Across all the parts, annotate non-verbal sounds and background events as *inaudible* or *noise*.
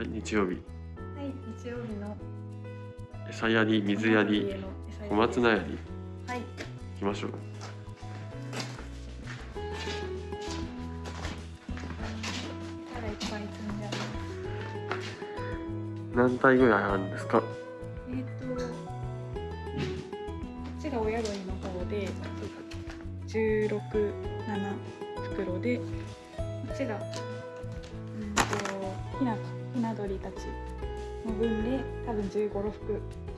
はい、日曜日。はい、日曜日の餌やり、水やり、小松菜やり。はい、行きましょう。何体ぐらいあるんですか？えっ、と、こっちが親鳥の方で、十六七袋で、こっちがうんとひなひな鳥たちの分で多分十五六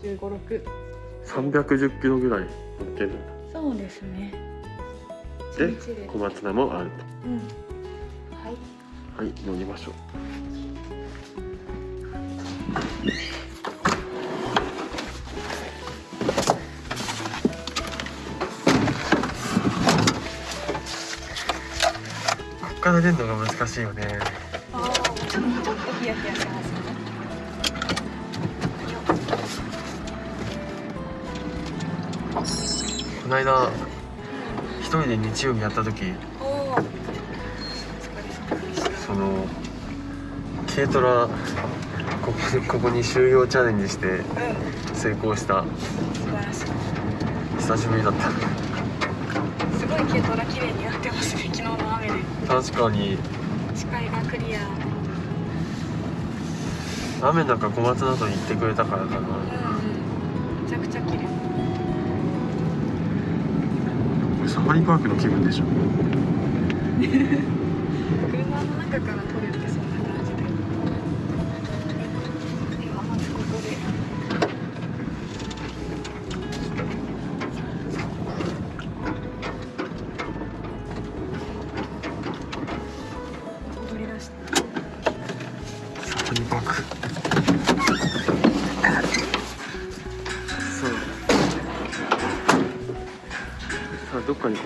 十五六。三百十キロぐらい乗ってるんだ。そうですね。で小松菜もあるうん。はい。と。はい、乗りましょう。こっから出るのが難しいよね。ああ、ちょっとちょっとヒヤヒヤしますね。この間一人で日曜日やった時。その軽トラここここに収容チャレンジしてうん。成功した素晴らしい。久しぶりだったすごい軽トラ綺麗になってますね。昨日の雨で確かに視界がクリア。雨の中小松菜と言ってくれたからかなうん。めちゃくちゃ綺麗。サファリパークの気分でしょ *laughs* 車の中から撮る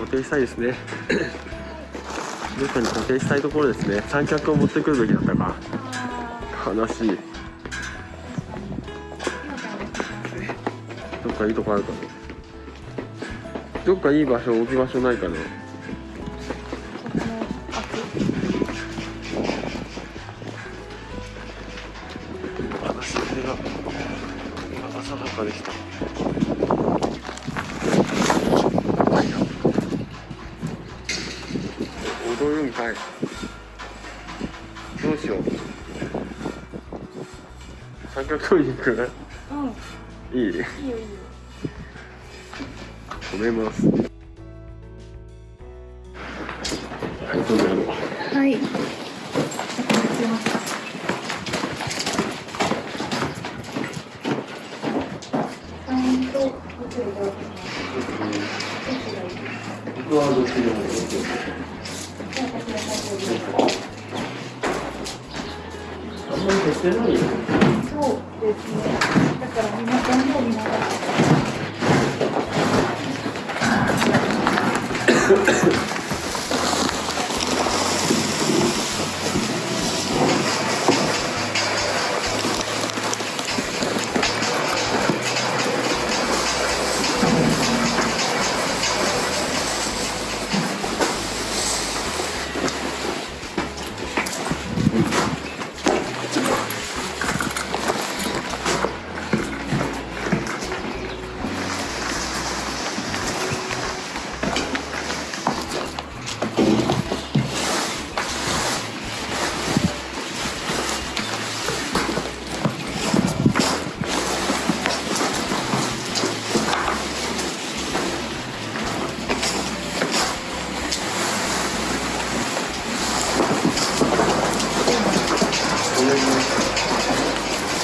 固定したいですね。どっかに固定したいところですね。三脚を持ってくるべきだったか。あ悲しい。どっかいいとこあるかなどっかいい場所置き場所ないかな行く？うん。いい？いいよいいよ。止めます。はい。どうぞはい。はどっちでもい。あんまり減ってないよ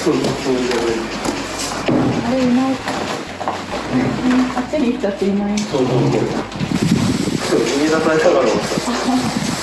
そんなつもりじゃないあれいない。うんあっちに行っちゃっていない。そうそうそうそう逃げ出されたから *laughs*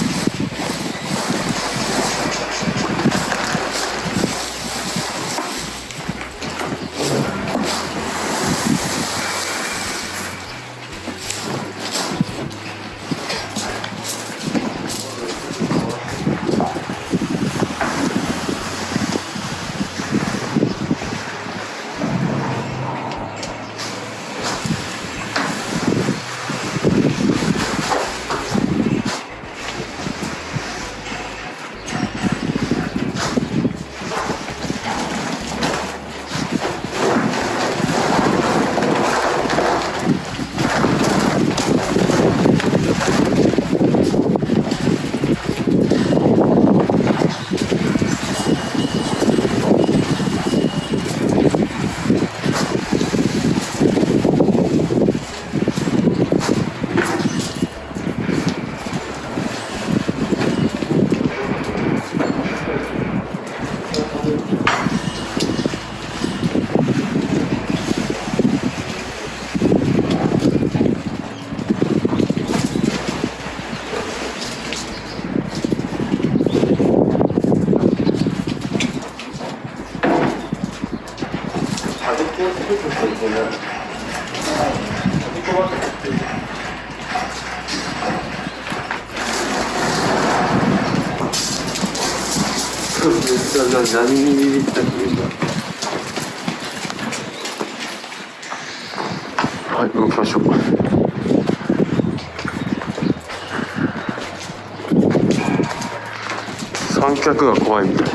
何にビビったっけ今はい動きましょう三脚が怖いみたい。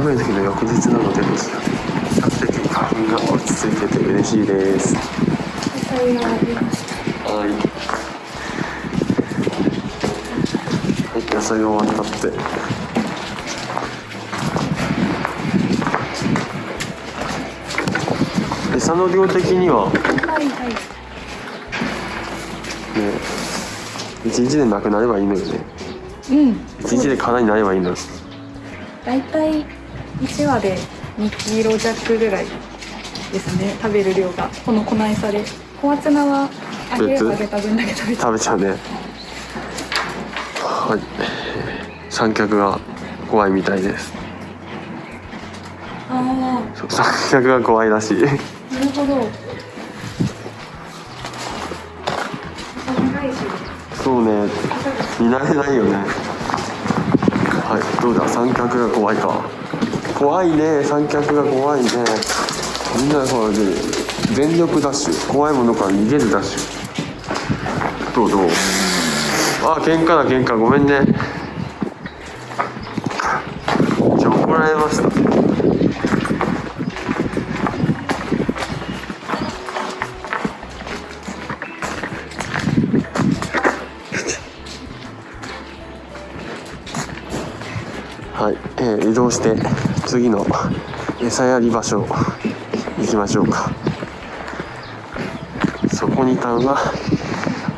雨の日の翌日なので比較的花粉が落ち着いてて嬉しいです。はい。はい野菜が終わったって。餌の量的には？はいはい。ね一日でなくなればいいのよね。うん。一日で空になればいいのよ。大体1話で2キロ弱ぐらいですね食べる量が。この粉餌で。小松菜は揚げ別揚げた分だけ食べちゃう。食べちゃうね。はい。三脚が怖いみたいです。あそう三脚が怖いらしい。あなるほど。そうね。見慣れないよね。はい。どうだ？三脚が怖いか怖いね。三脚が怖いね。みんなほらね。全力ダッシュ。怖いものから逃げるダッシュ。どうどう？あ喧嘩だ喧嘩。ごめんね。じゃ怒られました。はい、えー移動して。次の餌やり場所行きましょうか。そこにたんは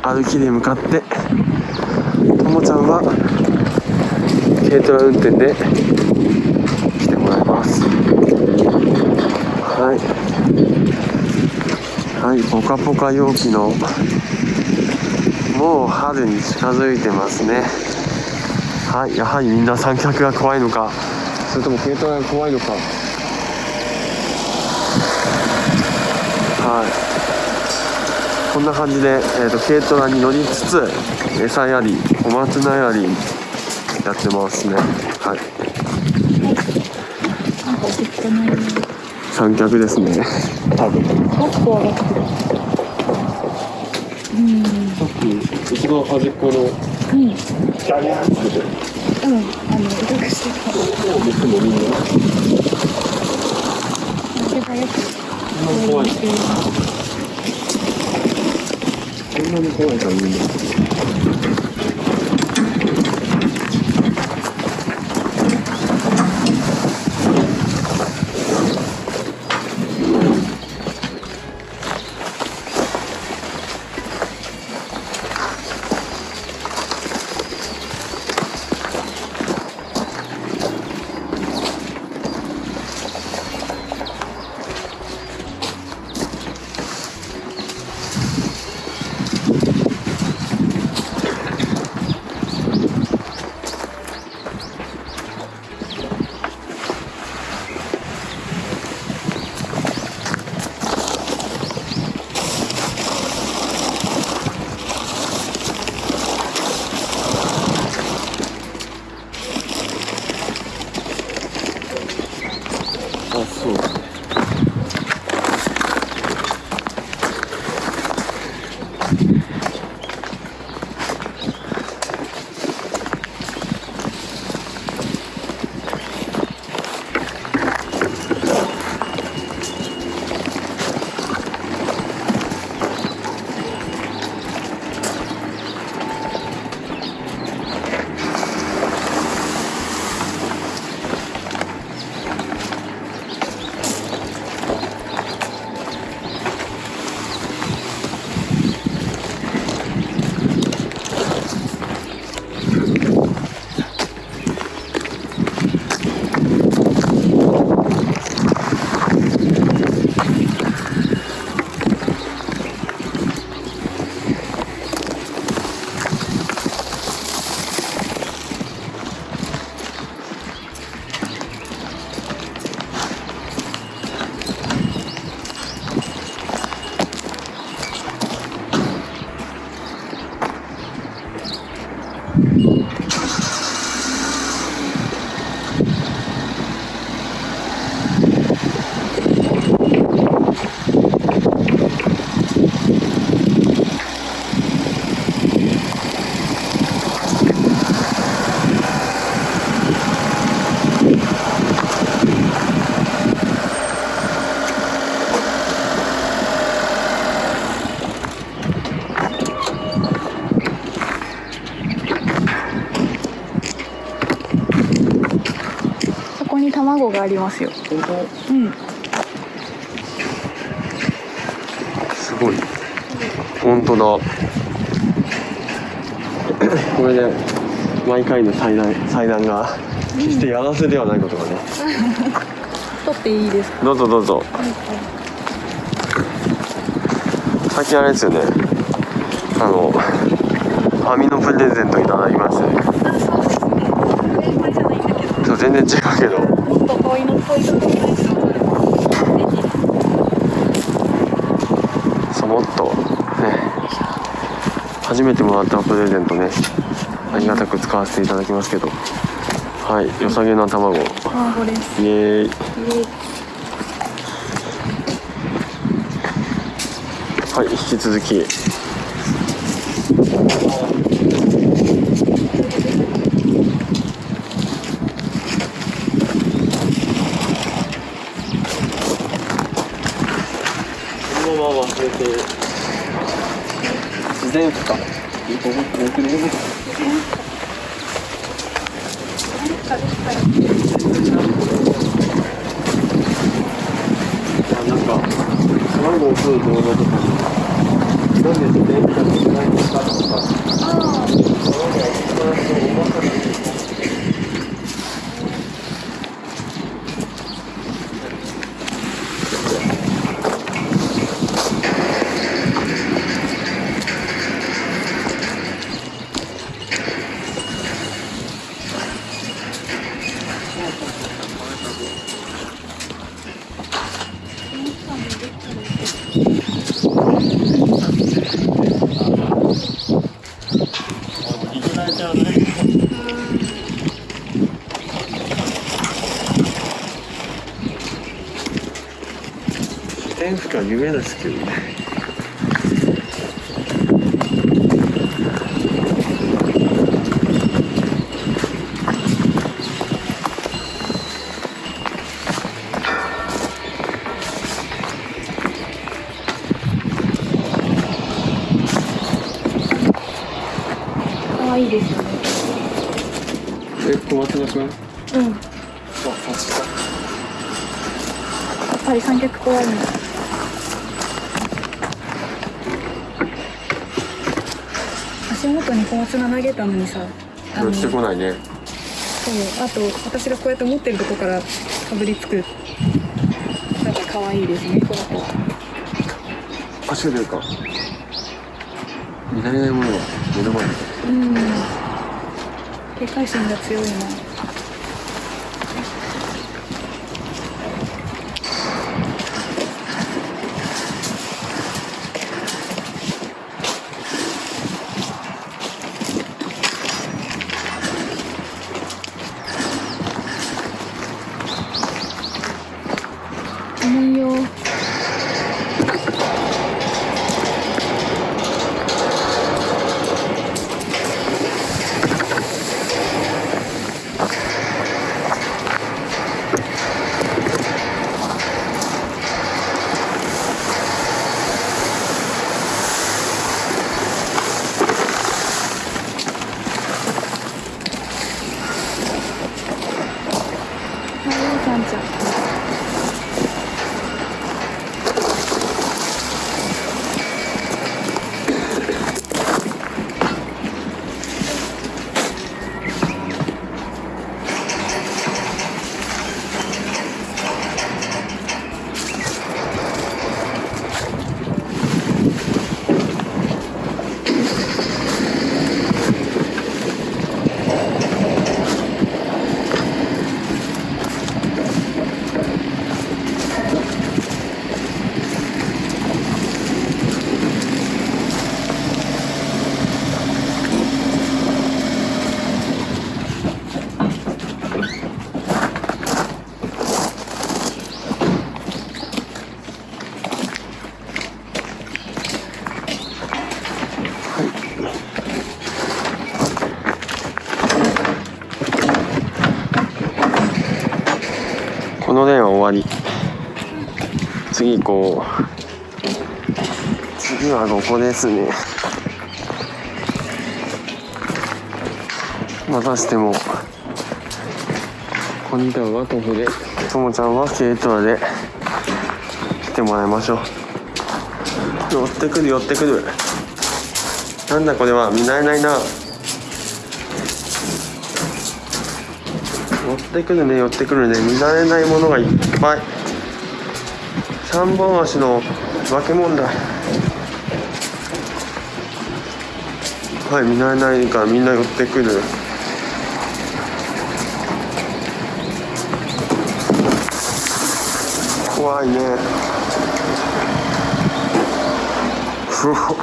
歩きで向かってともちゃんは軽トラ運転で来てもらいます。はい。はいポカポカ陽気のもう春に近づいてますね。はい、やはりみんな三脚が怖いのか、それとも軽トラが怖いのか。はい。こんな感じで、えー、と軽トラに乗りつつ、餌やり、小松菜やり、やってますね。はい。三脚ですね。多分。もっと上がってるうんさっき、一番端っこの、うんギャリャンって、うん、あの、威力してた。僕もみんな、手早く。怖い。そんなに怖いか、みんな。ありますよ。うん。すごい。本当だ。*coughs* これで毎回の祭壇祭壇が決してやらせではないことがね、撮っていいですか？どうぞどうぞ。最近あれですよね。あのファミのプレゼントいただきまして。ね。あそう全然違うけど。もっと遠いの遠いところですよぜそもっとね初めてもらったプレゼントねありがたく使わせていただきますけど。はい良さげな卵。イひ卵ですエーイ。はい引き続きこのまま忘れて自然負荷なんか卵を取る動画とかになんで自然負荷が少ないのかとかあ卵が一番そう重さがいけないちゃうね自然負荷夢ですけどねあ可愛いですよねえ小松菜くんあうんやそっちかっぱり三脚怖いんだ足元に小松菜投げたのにさあの寄ってこないね。そうあと私がこうやって持ってるとこからかぶりつく。なんか可愛いですねこの子は。足が出るか。見慣れないものが目の前に。うん。警戒心が強いなこう次はここですね。またしてもこんちゃんは徒歩で。ともちゃんは軽トラで来てもらいましょう。寄ってくる寄ってくる。なんだこれは見慣れないな。寄ってくるね寄ってくるね。見慣れないものがいっぱい三本足の化け物だ。はい見慣れないからみんな寄ってくる。怖いね。ふわ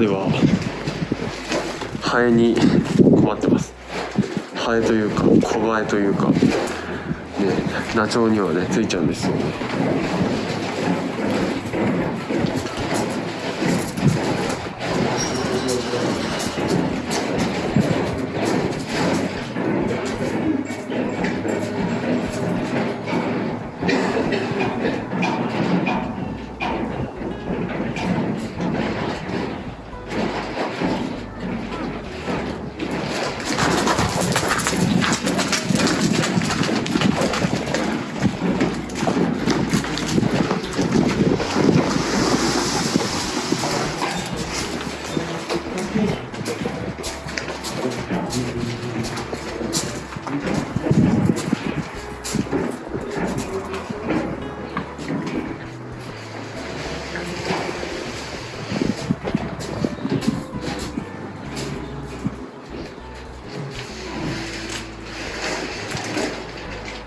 ではハエに困ってます。ハエというかコバエというかねナチョウにはねついちゃうんですよね。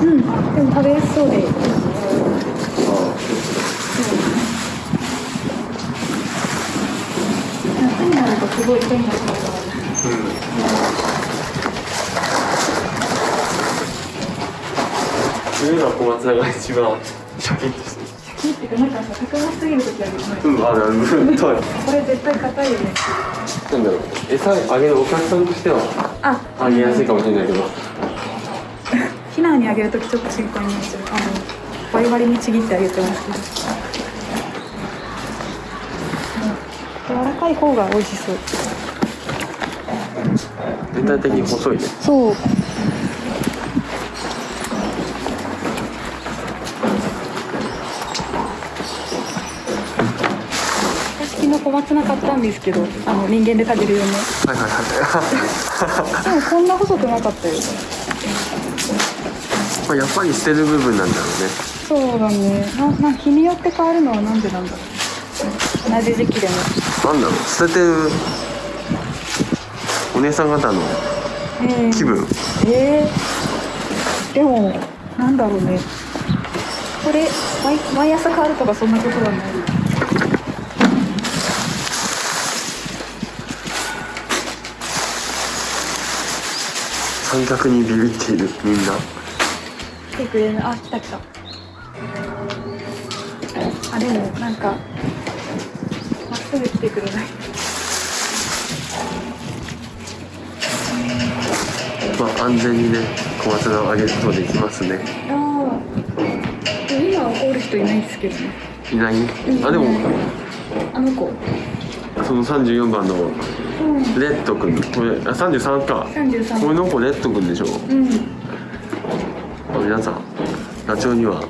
うんでも食べやすそうで夏になるとすごい手になることがある冬の小松菜が一番シャキッとしてシャキっていうかなんかさ高すぎる時あるよねうんあるあるうんとこれ絶対硬いよねなんだろう餌あげるお客さんとしてはあ。あげやすいかもしれないけど。ヒナにあげるときちょっと心配になっちゃうあのバリバリにちぎってあげてます柔らかい方が美味しそう。全体的に細いね。そう私昨日小松菜買ったんですけどあの人間で食べるよねはいはいはい。でもこんな細くなかったよ。まあやっぱり捨てる部分なんだろそうだね。なな日によって変わるのはなんでなんだろう。同じ時期でも。うねなんだろう。捨ててるお姉さん方のえー気分？えー、でもなんだろうね。これ毎毎朝変わるとかそんなことはない三脚にビビっているみんな。来てくれる。あ来た来た。あでもなんかまっすぐ来てくれない。まあ安全にね小松菜をあげることできますね。ああでも今怒る人いないですけどね。いない？あでもあの子。その34番のうんレッド君。これあ33か。33これの子レッド君でしょ。うん。皆さん。ダチョウには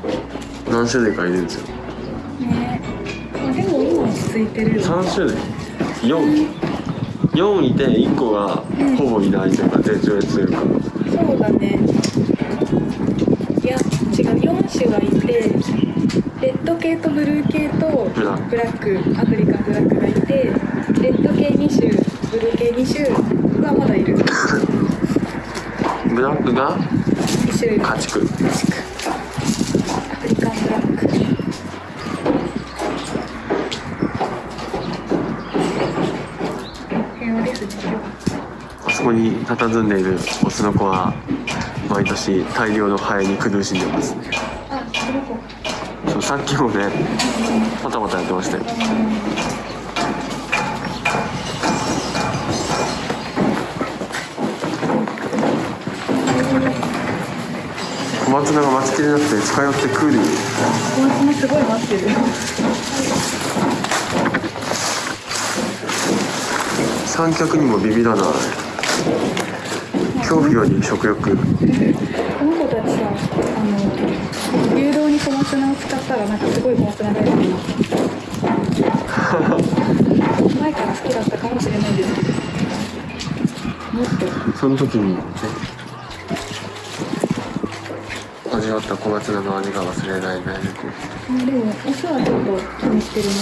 何種類かいるんですよ。ね。あでも今落ち着いてるよ。3種類。44いて1個がほぼいないというか絶滅というか。そうだね。いや違う。4種がいてレッド系とブルー系とブラック。ブラック。アフリカンブラックがいてレッド系2種ブルー系2種がまだいる。ブラックが1種類家畜。アフリカンブラックあそこに佇んでいるオスの子は毎年大量のハエに苦しんでます。ねあこの子。そうさっきもねパタパタやってましたよ小松菜が待ちきれなくて近寄ってくる小松菜すごい待ってる三脚にもビビらない恐怖より食欲この子たちさあの誘導に小松菜を使ったらなんかすごい小松菜大好きになった前から好きだったかもしれないですけどもっとその時に味わった小松菜の味が忘れられないあでもオスはちょっと気にしてるな。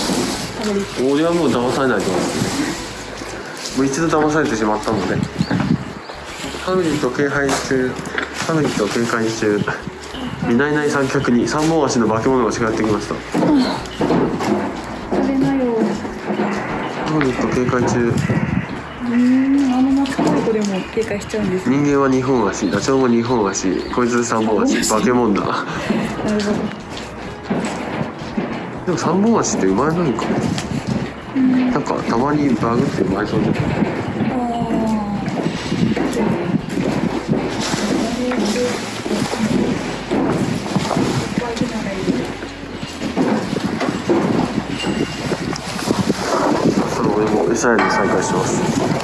食べ俺はもう騙されないと思いますね。もう一度騙されてしまったので。ハグリッド警戒中ハグリッド警戒中見ないない三脚に三本足の化け物が近寄ってきました。食べなよ。ハグリッド警戒中うーんあの懐っこい子でもしちゃうんですね。人間は二本足ダチョウも二本足こいつ三本足化け物だ。なるほど。でも三本足って生まれないのか。なんかたまにバグって生まれそうでその俺も餌やり再開します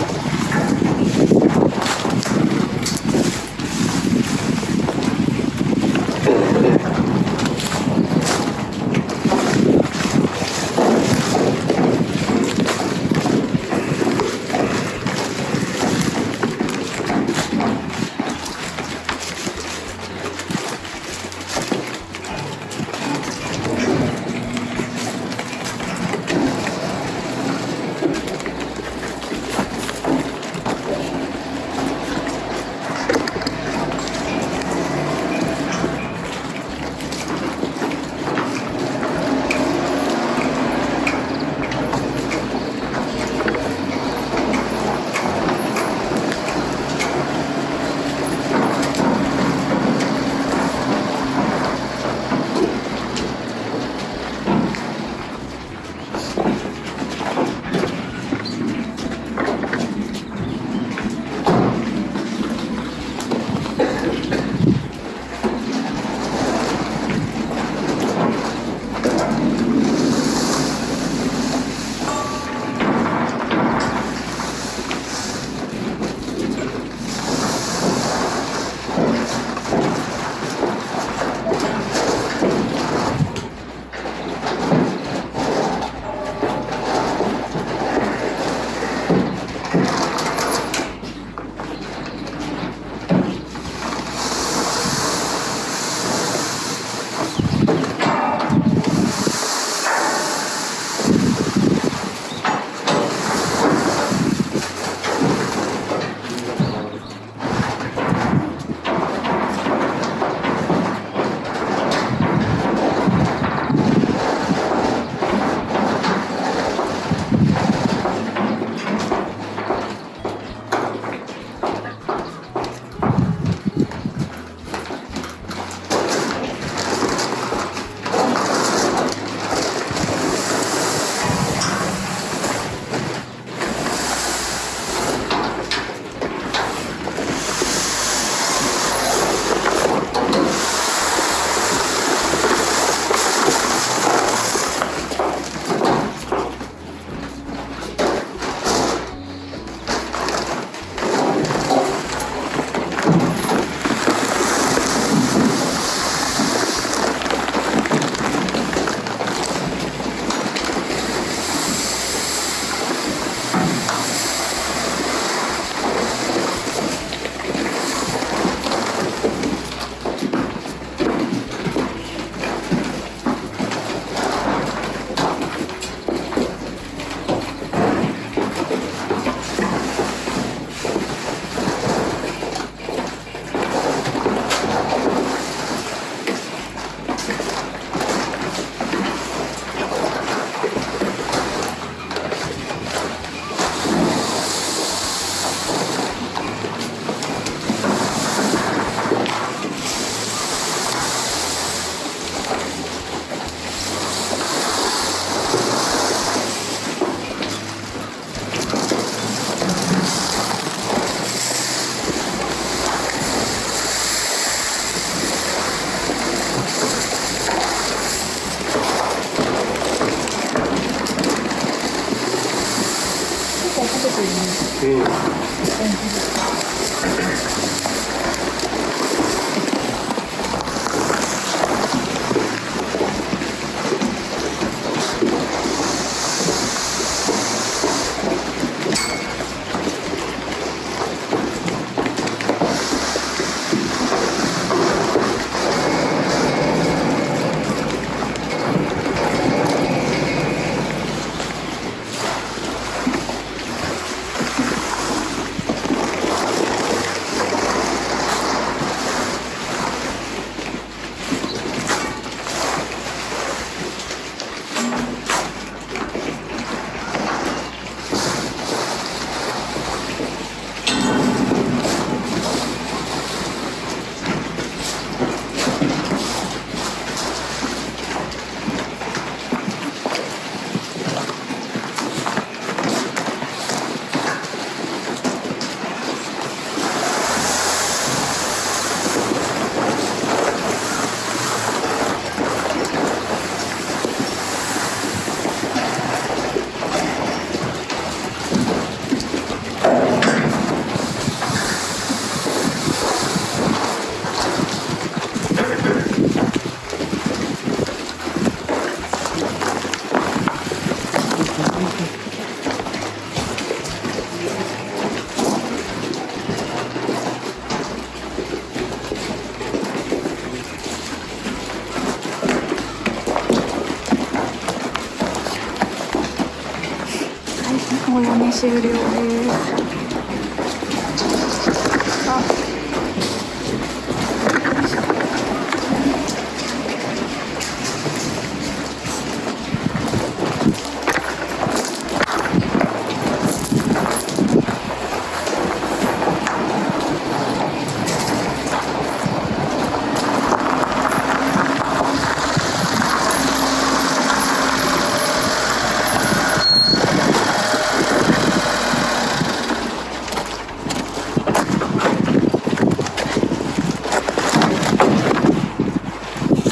はいもう読み終了ですあ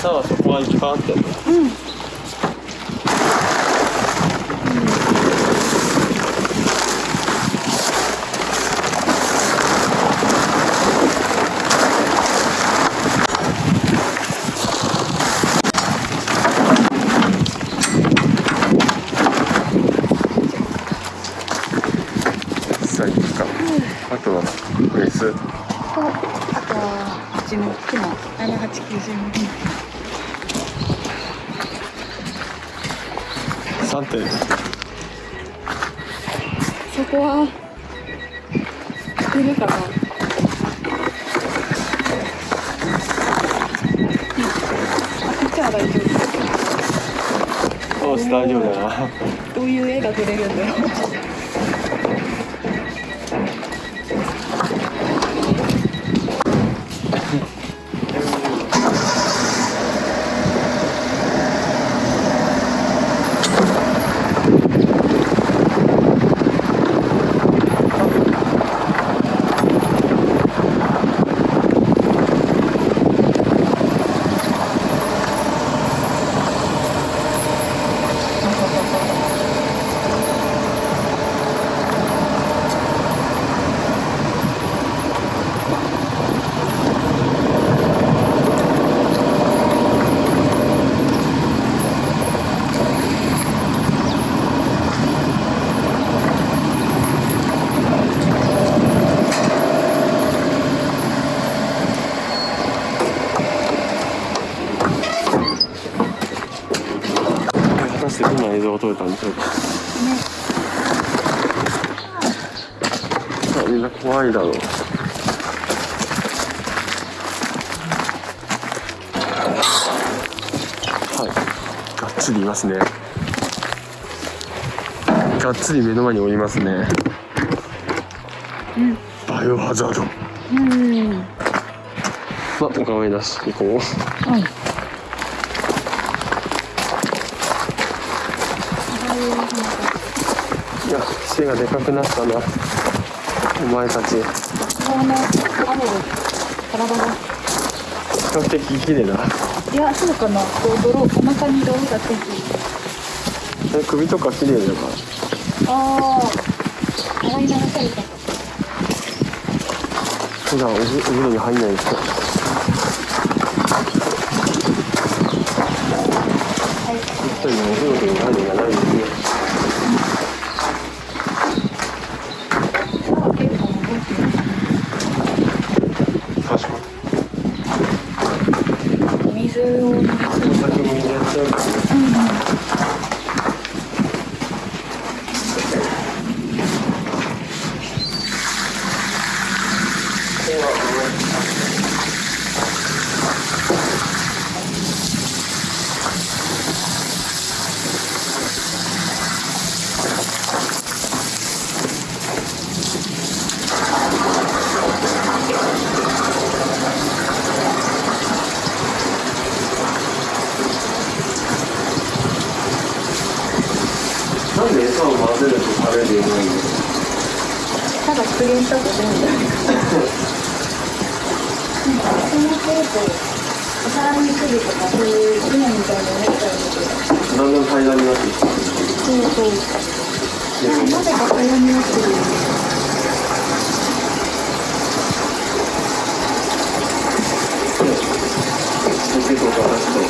さあそこはいっぱいあって。うん。さあとはメス。とあとはうちの木の7890ミリ3点そこは出るかな。うん。あこっちは大丈夫。よし大丈夫だなどういう絵が撮れるんだろう果たしてどんな映像を撮れたんでしょうかねさあみんな怖いだろう。はい。がっつりいますね。がっつり目の前におりますね。うん。バイオハザード。うん。まあお構いなし行こう。はい。いや背がでかくなったなお前たち。比この雨で体が較的綺麗だいやそうかな。こう泥お腹に泥がついてい。るえ首とか綺麗だかああ洗い流された。普段お風お風呂に入んない人はい一人のお風呂という概念がないんですね結構覚えて確かる水を飲みすぎにお酒もやっちゃうからねなんで餌を混ぜると食べるようになるのただ復元したと全部なんかその程度お皿にするとかそういう船みたいになっちゃうんだけどだんだん平らになってきてそうそうでなぜか平らになってるよねポテトと私とレ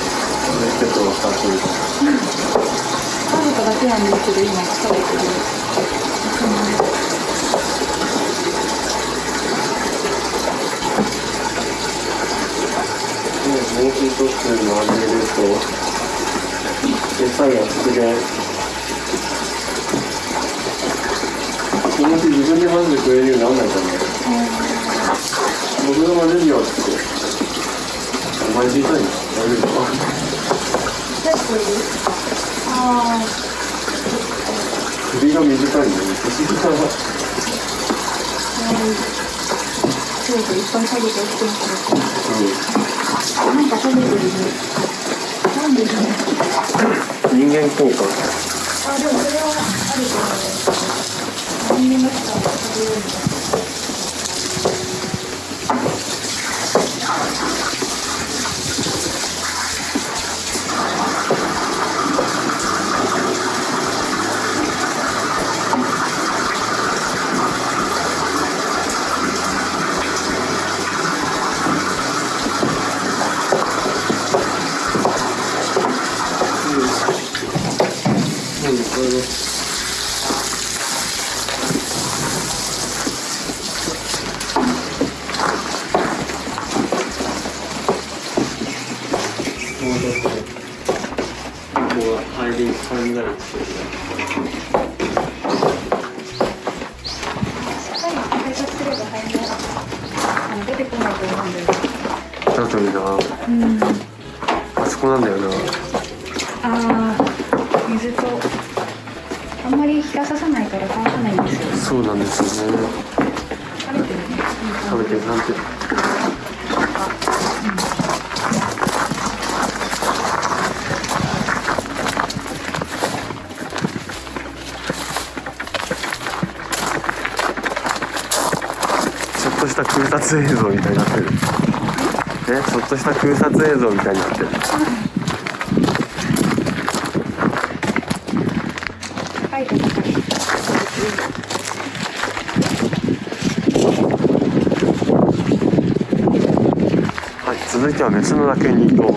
スペットをしたというか食べただけなんですけど今食べてる猛禽特集のアニメですと餌が復元この日自分で混ぜてくれるようにならないかね僕が混ぜるよってお前小さいの大丈夫かい首が短いのに不思議だなあそうそういっぱい食べて起きてますねなん。か食べてるねなん。でだろううん人間効果あでもそれはあると思う人間の人は食べるんだうんこれねもうちょっとここが入り感じなるんですけどねしっかり配達すれば早めあの出てこないと思うんだよねだといいな。うん。あそこなんだよな。あー水とあんまり日が差さないから乾かないんですよそうなんですよね。食べてるね。食べてるなんて。ちょっとした空撮映像みたいになってるえちょっとした空撮映像みたいになってる。高いはい続いては別の楽園に行こう。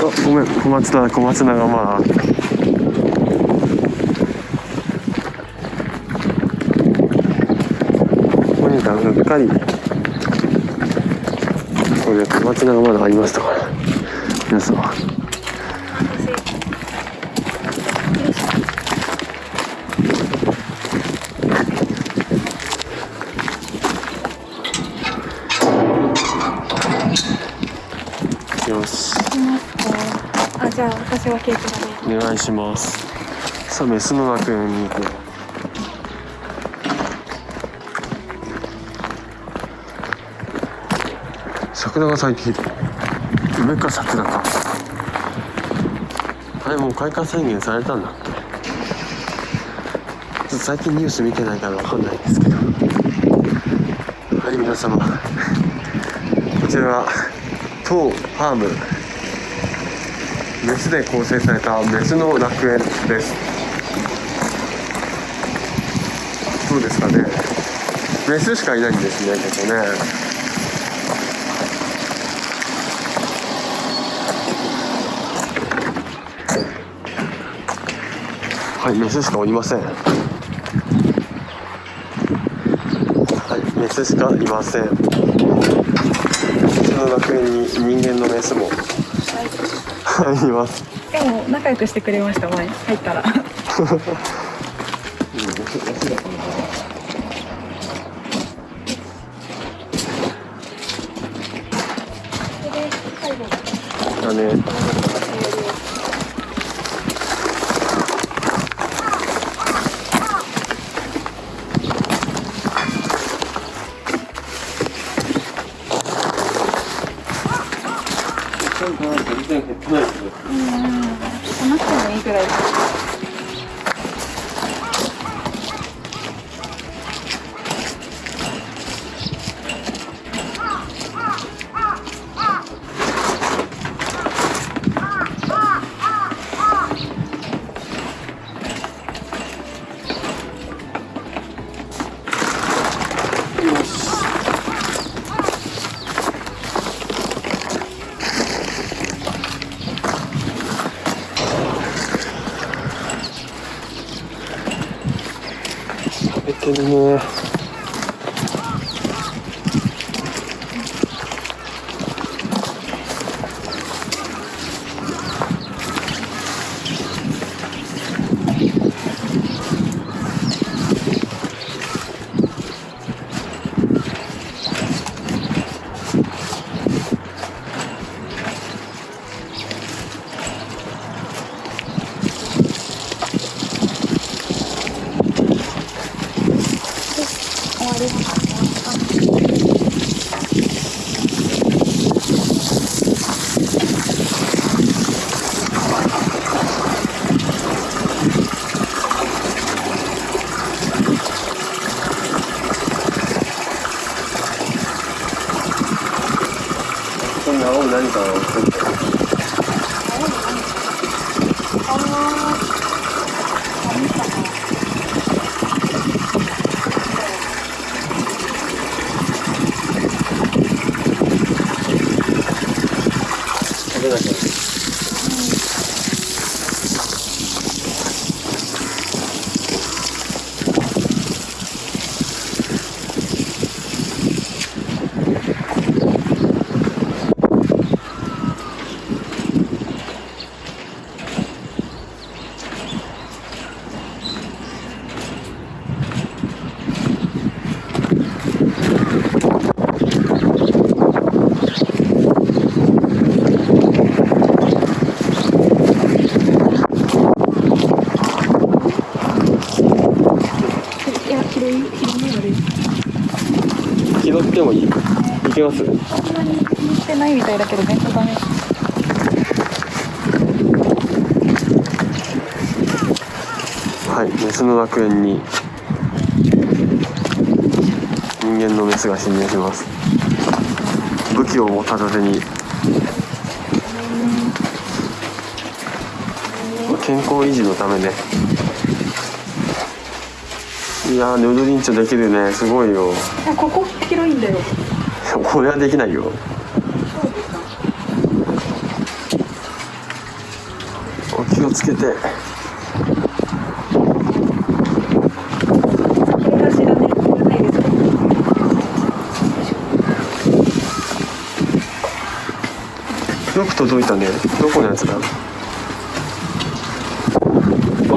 あごめん小松菜小松菜がまあここにかうっかりこれ小松菜がまだありましたか。ら皆さんよしあじゃあ私はケーキだね。お願いします。さあメスの楽園に行こ桜が咲いている。梅か桜かあれもう開花宣言されたんだっけちょっと最近ニュース見てないからわかんないんですけど。はい皆様。こちらは当ファーム。メスで構成されたメスの楽園です。どうですかね。メスしかいないんですねここね。はいメスしかおりません。はいメスしかいません。その楽園に人間のメスも。はい。いますでも仲良くしてくれました前入ったら。*laughs* だね けますそんなに気にしてないみたいだけどねダメはいメスの楽園に人間のメスが侵入します。武器を片手に健康維持のためね。いやーヌードリンチョできるね。すごいよ。あここ広いんだよこれはできないよ。お気をつけて。よく届いたね。どこのやつだ？あ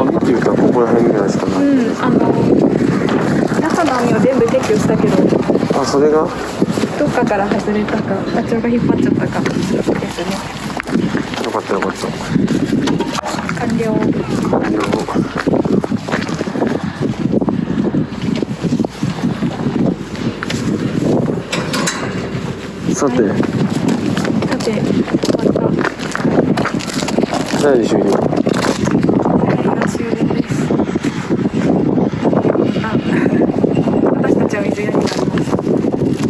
見てみたらここら辺ぐらいしかな。い、うんあの中の網を全部撤去したけど。あそれが？どっかから外れたかダチョウが引っ張っちゃったか。ですねよかったよかった。完了。完了さてさて終わった。何終了？